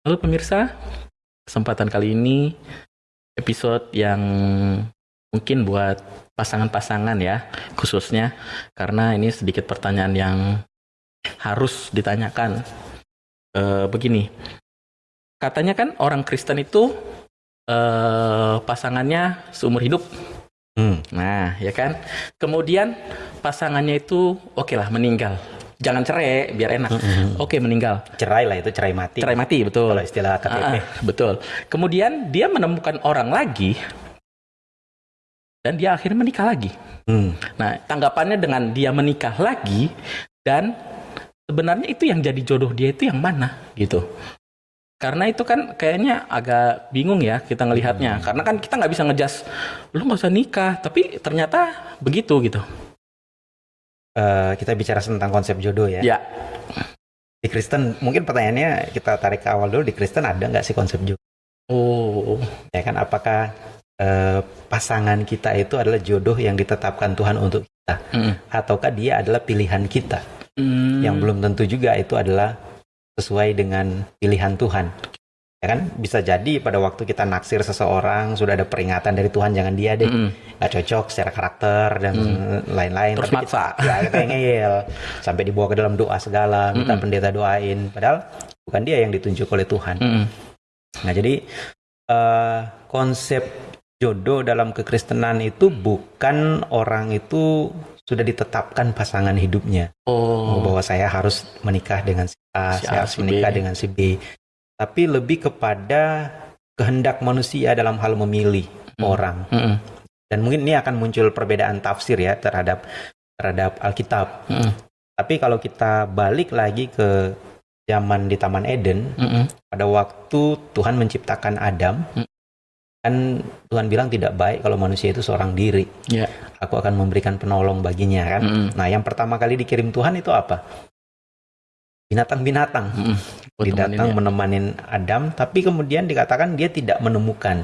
Halo pemirsa, kesempatan kali ini episode yang mungkin buat pasangan-pasangan ya, khususnya karena ini sedikit pertanyaan yang harus ditanyakan. E, begini, katanya kan orang Kristen itu e, pasangannya seumur hidup. Hmm. Nah, ya kan. Kemudian pasangannya itu oke lah meninggal jangan cerai biar enak. Mm -hmm. Oke meninggal. Cerai lah itu cerai mati. Cerai mati betul. Kalau istilah KTP. Ah, betul. Kemudian dia menemukan orang lagi dan dia akhirnya menikah lagi. Hmm. Nah tanggapannya dengan dia menikah lagi dan sebenarnya itu yang jadi jodoh dia itu yang mana gitu. Karena itu kan kayaknya agak bingung ya kita ngelihatnya. Hmm. Karena kan kita nggak bisa ngejas, lu nggak usah nikah, tapi ternyata begitu gitu uh, kita bicara tentang konsep jodoh ya. Ya. Di Kristen mungkin pertanyaannya kita tarik ke awal dulu di Kristen ada nggak sih konsep jodoh? Oh. Ya kan apakah uh, pasangan kita itu adalah jodoh yang ditetapkan Tuhan untuk kita, mm. ataukah dia adalah pilihan kita? Mm. Yang belum tentu juga itu adalah sesuai dengan pilihan Tuhan ya kan bisa jadi pada waktu kita naksir seseorang sudah ada peringatan dari Tuhan jangan dia deh mm. nggak cocok secara karakter dan mm. lain-lain terus Tapi maksa kita, ya kita ngeyel sampai dibawa ke dalam doa segala minta mm. pendeta doain padahal bukan dia yang ditunjuk oleh Tuhan mm. nah jadi uh, konsep jodoh dalam kekristenan itu bukan orang itu sudah ditetapkan pasangan hidupnya. Oh. Bahwa saya harus menikah dengan si A, si saya harus menikah B. dengan si B tapi lebih kepada kehendak manusia dalam hal memilih hmm. orang. Hmm. Dan mungkin ini akan muncul perbedaan tafsir ya terhadap terhadap Alkitab. Hmm. Tapi kalau kita balik lagi ke zaman di Taman Eden, hmm. pada waktu Tuhan menciptakan Adam, hmm. kan Tuhan bilang tidak baik kalau manusia itu seorang diri. Yeah. Aku akan memberikan penolong baginya kan. Hmm. Nah, yang pertama kali dikirim Tuhan itu apa? Binatang-binatang. Hmm. Didatang menemani Adam, tapi kemudian dikatakan dia tidak menemukan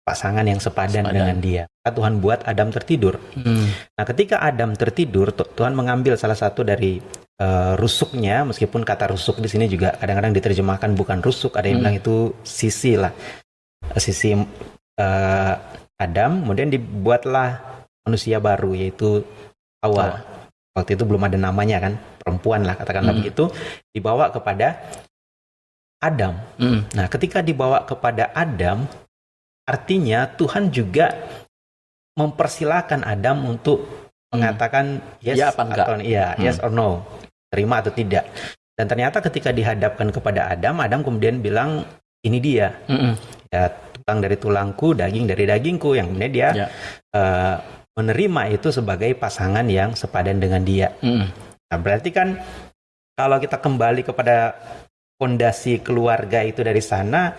pasangan yang sepadan, sepadan. dengan dia. Tuhan buat Adam tertidur. Hmm. Nah, ketika Adam tertidur, Tuhan mengambil salah satu dari uh, rusuknya, meskipun kata rusuk di sini juga kadang-kadang diterjemahkan bukan rusuk, ada yang hmm. bilang itu sisi lah, sisi uh, Adam. Kemudian dibuatlah manusia baru yaitu Hawa. Waktu itu belum ada namanya kan perempuan lah katakanlah mm. begitu dibawa kepada Adam. Mm. Nah, ketika dibawa kepada Adam, artinya Tuhan juga mempersilahkan Adam untuk mm. mengatakan yes ya apa enggak? atau iya, mm. yes or no, terima atau tidak. Dan ternyata ketika dihadapkan kepada Adam, Adam kemudian bilang ini dia, mm -mm. ya tulang dari tulangku, daging dari dagingku, yang kemudian dia yeah. Ya. uh, menerima itu sebagai pasangan yang sepadan dengan dia. Mm. Nah, berarti kan kalau kita kembali kepada fondasi keluarga itu dari sana,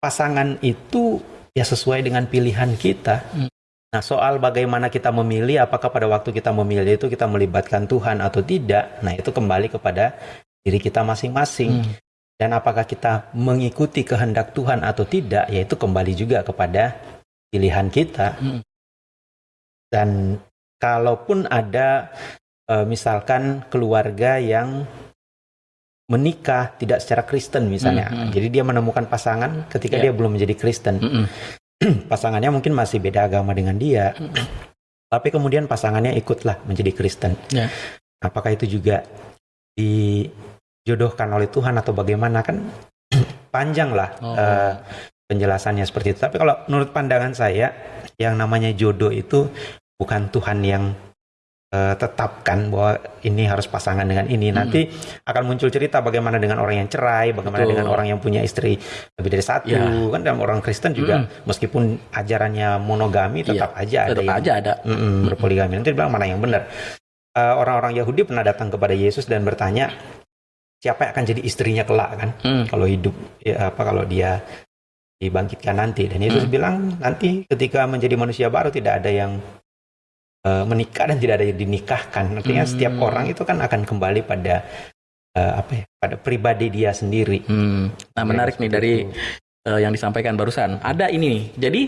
pasangan itu ya sesuai dengan pilihan kita. Hmm. Nah, soal bagaimana kita memilih, apakah pada waktu kita memilih itu kita melibatkan Tuhan atau tidak, nah itu kembali kepada diri kita masing-masing. Hmm. Dan apakah kita mengikuti kehendak Tuhan atau tidak, yaitu kembali juga kepada pilihan kita. Hmm. Dan kalaupun ada uh, misalkan keluarga yang menikah tidak secara Kristen misalnya. Mm -hmm. Jadi dia menemukan pasangan ketika yeah. dia belum menjadi Kristen. Mm -hmm. pasangannya mungkin masih beda agama dengan dia. Mm -hmm. Tapi kemudian pasangannya ikutlah menjadi Kristen. Yeah. Apakah itu juga dijodohkan oleh Tuhan atau bagaimana kan panjang lah oh. uh, penjelasannya seperti itu. Tapi kalau menurut pandangan saya yang namanya jodoh itu bukan Tuhan yang uh, tetapkan bahwa ini harus pasangan dengan ini. Hmm. Nanti akan muncul cerita bagaimana dengan orang yang cerai, bagaimana Betul. dengan orang yang punya istri lebih dari satu. Ya. Kan dalam orang Kristen juga hmm. meskipun ajarannya monogami iya, tetap ya, aja ada yang aja ada mm -mm, berpoligami. Nanti bilang mana yang benar. Uh, orang-orang Yahudi pernah datang kepada Yesus dan bertanya siapa yang akan jadi istrinya kelak kan hmm. kalau hidup ya, apa kalau dia dibangkitkan nanti dan Yesus hmm. bilang nanti ketika menjadi manusia baru tidak ada yang uh, menikah dan tidak ada yang dinikahkan. Artinya hmm. setiap orang itu kan akan kembali pada uh, apa ya? Pada pribadi dia sendiri. Hmm. Nah, menarik nih dari uh, yang disampaikan barusan. Ada ini nih. Jadi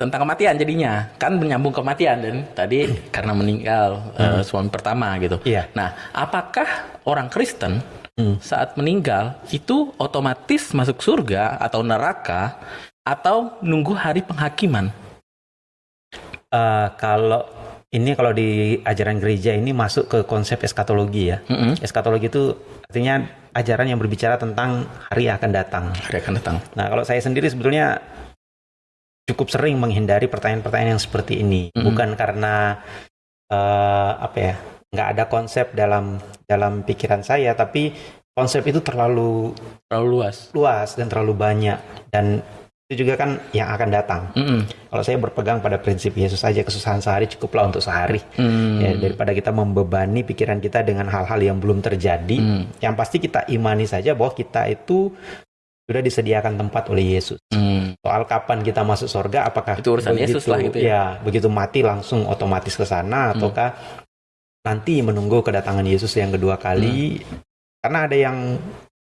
tentang kematian jadinya kan menyambung kematian dan tadi karena meninggal hmm. uh, suami pertama gitu. Iya. Nah, apakah orang Kristen hmm. saat meninggal itu otomatis masuk surga atau neraka atau nunggu hari penghakiman? Uh, kalau ini kalau di ajaran gereja ini masuk ke konsep eskatologi ya. Mm -hmm. Eskatologi itu artinya ajaran yang berbicara tentang hari akan datang. Hari akan datang. Nah, kalau saya sendiri sebetulnya cukup sering menghindari pertanyaan-pertanyaan yang seperti ini, mm -hmm. bukan karena uh, apa ya, nggak ada konsep dalam dalam pikiran saya, tapi konsep itu terlalu terlalu luas, luas dan terlalu banyak dan itu juga kan yang akan datang. Mm -hmm. Kalau saya berpegang pada prinsip Yesus saja kesusahan sehari cukuplah untuk sehari. Mm. Ya, daripada kita membebani pikiran kita dengan hal-hal yang belum terjadi, mm. yang pasti kita imani saja bahwa kita itu sudah disediakan tempat oleh Yesus. Hmm. Soal kapan kita masuk surga, apakah itu urusan begitu, Yesus lah gitu ya? ya begitu mati langsung otomatis ke sana, hmm. ataukah nanti menunggu kedatangan Yesus yang kedua kali? Hmm. Karena ada yang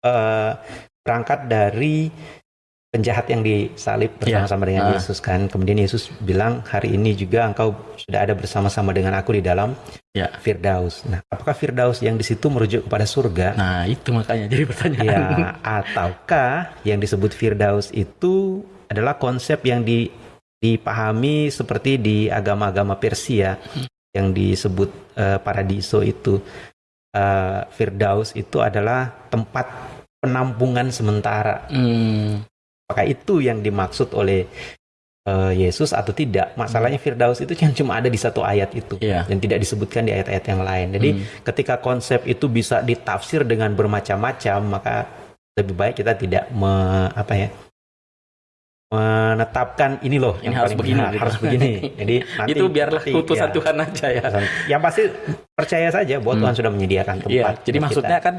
uh, berangkat dari penjahat yang disalib bersama-sama yeah. dengan uh. Yesus kan. Kemudian Yesus bilang hari ini juga engkau sudah ada bersama-sama dengan aku di dalam yeah. Firdaus. Nah, apakah Firdaus yang di situ merujuk kepada surga? Nah, itu makanya jadi pertanyaan. Ya, ataukah yang disebut Firdaus itu adalah konsep yang di, dipahami seperti di agama-agama Persia hmm. yang disebut uh, paradiso itu. Uh, Firdaus itu adalah tempat penampungan sementara. Hmm apakah itu yang dimaksud oleh uh, Yesus atau tidak. Masalahnya Firdaus itu yang cuma ada di satu ayat itu yeah. dan tidak disebutkan di ayat-ayat yang lain. Jadi hmm. ketika konsep itu bisa ditafsir dengan bermacam-macam, maka lebih baik kita tidak me, apa ya menetapkan ini loh ini harus begini gitu. harus begini jadi nanti, itu biarlah nanti, ya, Tuhan aja ya yang pasti percaya saja bahwa hmm. Tuhan sudah menyediakan tempat ya, jadi maksudnya kita. kan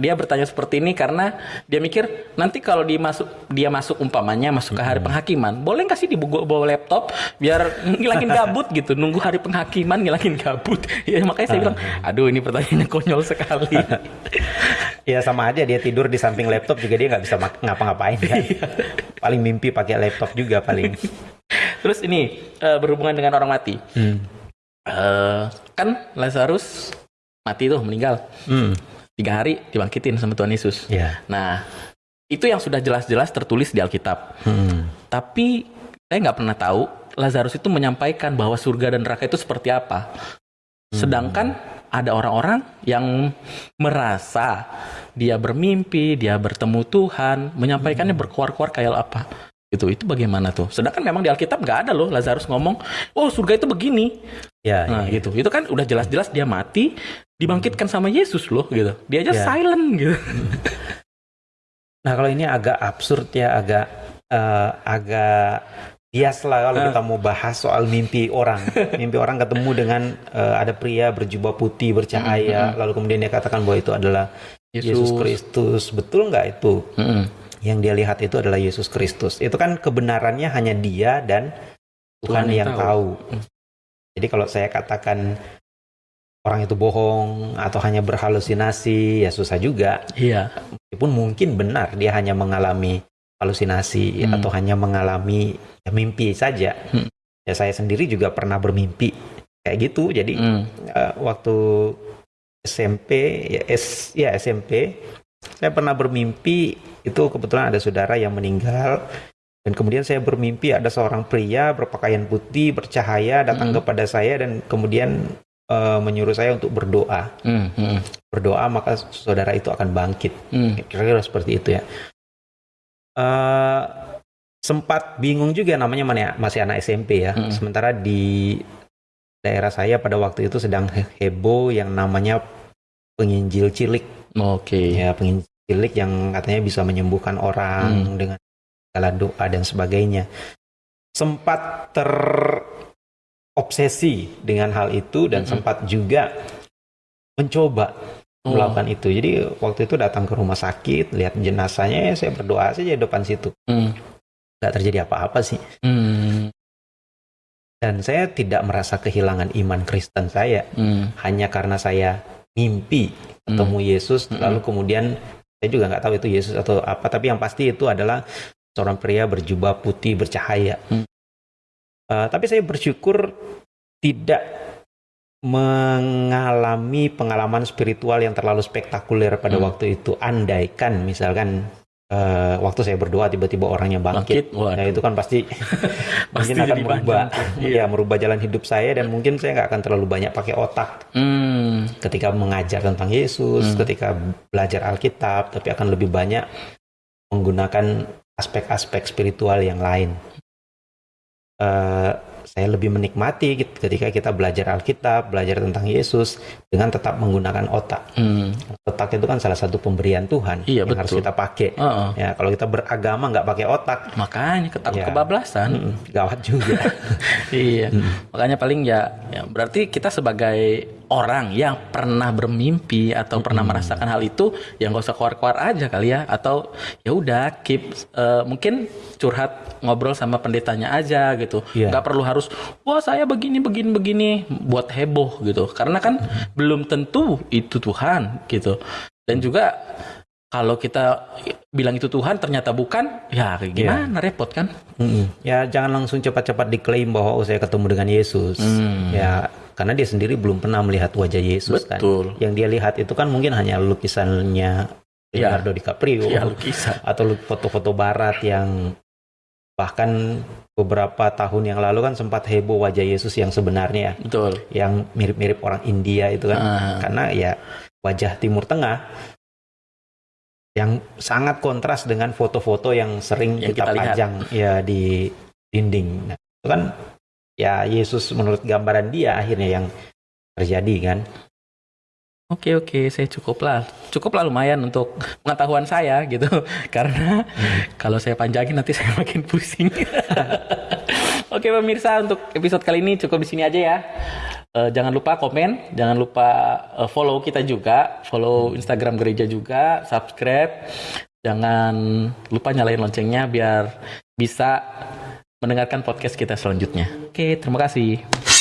dia bertanya seperti ini karena dia mikir nanti kalau dia masuk dia masuk umpamanya masuk ke hari hmm. penghakiman boleh nggak sih dibawa bawa laptop biar ngilangin gabut gitu nunggu hari penghakiman ngilangin gabut ya makanya saya bilang ah. aduh ini pertanyaannya konyol sekali ya sama aja dia tidur di samping laptop juga dia nggak bisa ngapa-ngapain kan iya. paling mimpi pakai laptop juga paling. Terus ini uh, berhubungan dengan orang mati. Hmm. Uh, kan Lazarus mati tuh meninggal. Hmm. Tiga hari dibangkitin sama Tuhan Yesus. Yeah. Nah itu yang sudah jelas-jelas tertulis di Alkitab. Hmm. Tapi saya nggak pernah tahu Lazarus itu menyampaikan bahwa surga dan neraka itu seperti apa. Hmm. Sedangkan ada orang-orang yang merasa dia bermimpi, dia bertemu Tuhan, menyampaikannya hmm. berkuar-kuar kayak apa. Itu itu bagaimana tuh? Sedangkan memang di Alkitab nggak ada loh Lazarus ngomong, "Oh, surga itu begini." Ya, nah, ya, gitu. Itu kan udah jelas-jelas dia mati, dibangkitkan sama Yesus loh gitu. Dia aja ya. silent gitu. Nah, kalau ini agak absurd ya, agak uh, agak bias lah kalau uh. kita mau bahas soal mimpi orang. mimpi orang ketemu dengan uh, ada pria berjubah putih bercahaya, mm -hmm. lalu kemudian dia katakan bahwa itu adalah Yesus Kristus. Betul nggak itu? Mm -hmm yang dia lihat itu adalah Yesus Kristus. Itu kan kebenarannya hanya dia dan Tuhan, Tuhan yang tahu. tahu. Jadi kalau saya katakan orang itu bohong atau hanya berhalusinasi, ya susah juga. Iya. Meskipun mungkin benar dia hanya mengalami halusinasi hmm. atau hanya mengalami ya, mimpi saja. Hmm. Ya saya sendiri juga pernah bermimpi kayak gitu. Jadi hmm. uh, waktu SMP ya, S, ya SMP saya pernah bermimpi itu kebetulan ada saudara yang meninggal dan kemudian saya bermimpi ada seorang pria berpakaian putih bercahaya datang mm. kepada saya dan kemudian uh, menyuruh saya untuk berdoa. Mm. Mm. Berdoa maka saudara itu akan bangkit. Mm. Kira-kira seperti itu ya. Uh, sempat bingung juga namanya mana ya, masih anak SMP ya. Mm. Sementara di daerah saya pada waktu itu sedang heboh yang namanya penginjil cilik. Oke. Okay. Ya penginjil cilik yang katanya bisa menyembuhkan orang hmm. dengan segala doa dan sebagainya. Sempat terobsesi dengan hal itu dan hmm. sempat juga mencoba oh. melakukan itu. Jadi waktu itu datang ke rumah sakit, lihat jenazahnya, ya saya berdoa saja di depan situ. Hmm. Gak terjadi apa-apa sih. Hmm. Dan saya tidak merasa kehilangan iman Kristen saya hmm. hanya karena saya mimpi ketemu hmm. Yesus, lalu hmm. kemudian saya juga nggak tahu itu Yesus atau apa tapi yang pasti itu adalah seorang pria berjubah putih bercahaya hmm. Uh, tapi saya bersyukur tidak mengalami pengalaman spiritual yang terlalu spektakuler pada hmm. waktu itu. Andaikan misalkan uh, waktu saya berdoa tiba-tiba orangnya bangkit, bangkit nah itu kan pasti mungkin akan merubah, iya. ya merubah jalan hidup saya dan mungkin saya nggak akan terlalu banyak pakai otak hmm. ketika mengajar tentang Yesus, hmm. ketika belajar Alkitab, tapi akan lebih banyak menggunakan aspek-aspek spiritual yang lain. Uh, saya lebih menikmati ketika kita belajar Alkitab, belajar tentang Yesus dengan tetap menggunakan otak. Hmm. Otak itu kan salah satu pemberian Tuhan iya, yang betul. harus kita pakai. Uh -uh. Ya, kalau kita beragama nggak pakai otak, makanya ketakut ya, kebablasan, mm, gawat juga. iya, mm. makanya paling ya, ya berarti kita sebagai orang yang pernah bermimpi atau pernah hmm. merasakan hal itu yang gak usah keluar-keluar aja kali ya atau ya udah keep uh, mungkin curhat ngobrol sama pendetanya aja gitu yeah. nggak perlu harus wah saya begini begini begini buat heboh gitu karena kan hmm. belum tentu itu Tuhan gitu dan juga kalau kita bilang itu Tuhan ternyata bukan, ya iya. gimana yeah. repot kan? Mm-hmm. Ya jangan langsung cepat-cepat diklaim bahwa oh saya ketemu dengan Yesus. Mm. Ya karena dia sendiri belum pernah melihat wajah Yesus kan. Betul. kan. Yang dia lihat itu kan mungkin hanya lukisannya iya. Leonardo ya. DiCaprio ya, lukisan. atau foto-foto barat yang bahkan beberapa tahun yang lalu kan sempat heboh wajah Yesus yang sebenarnya betul yang mirip-mirip orang India itu kan uh. karena ya wajah Timur Tengah yang sangat kontras dengan foto-foto yang sering yang kita, kita pajang ya di dinding nah, itu kan ya Yesus menurut gambaran dia akhirnya yang terjadi kan. Oke oke, saya cukup lah, cukup lah lumayan untuk pengetahuan saya gitu, karena hmm. kalau saya panjangin nanti saya makin pusing. oke pemirsa, untuk episode kali ini cukup di sini aja ya. Uh, jangan lupa komen, jangan lupa uh, follow kita juga, follow Instagram gereja juga, subscribe, jangan lupa nyalain loncengnya biar bisa mendengarkan podcast kita selanjutnya. Oke, terima kasih.